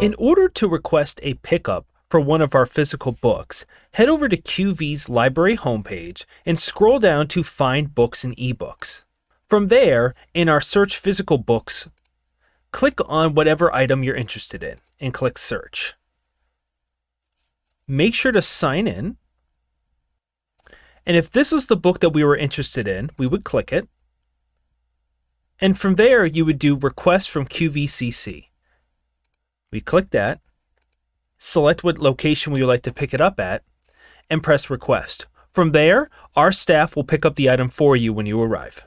In order to request a pickup for one of our physical books, head over to QV's library homepage and scroll down to Find Books and eBooks. From there, in our Search Physical Books, click on whatever item you're interested in and click Search. Make sure to sign in. And if this was the book that we were interested in, we would click it. And from there, you would do Request from QVCC. We click that, select what location we would like to pick it up at, and press Request. From there, our staff will pick up the item for you when you arrive.